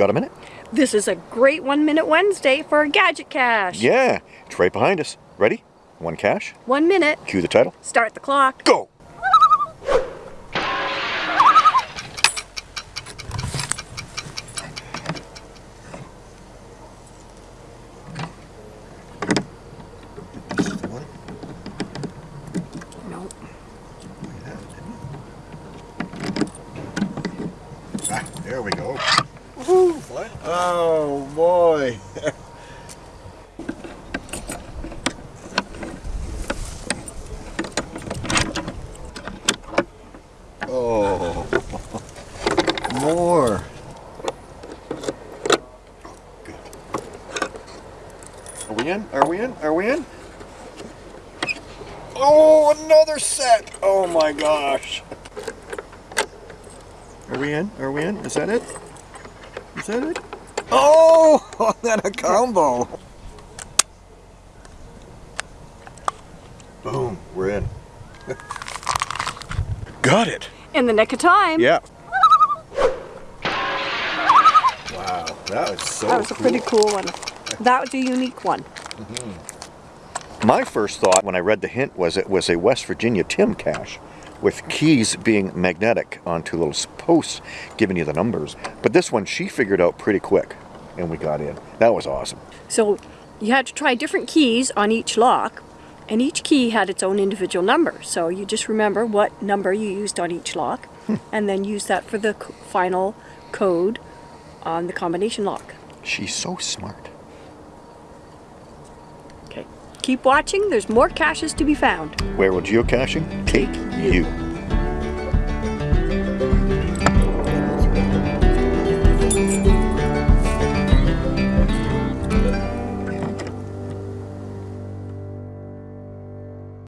Got a minute? This is a great One Minute Wednesday for a Gadget Cache. Yeah, it's right behind us. Ready? One cache. One minute. Cue the title. Start the clock. Go! No. Ah, there we go. Oh boy. oh. More. Are we in? Are we in? Are we in? Oh, another set! Oh my gosh! Are we in? Are we in? Is that it? Is it? Oh, that a combo. Boom, we're in. Got it! In the nick of time. Yeah. Wow, that was so That was a pretty cool one. That was a unique one. Mm-hmm. My first thought when I read the hint was it was a West Virginia Tim cache with keys being magnetic onto little posts giving you the numbers. But this one she figured out pretty quick and we got in. That was awesome. So you had to try different keys on each lock, and each key had its own individual number. So you just remember what number you used on each lock, hmm. and then use that for the final code on the combination lock. She's so smart. Keep watching. There's more caches to be found. Where will geocaching take you?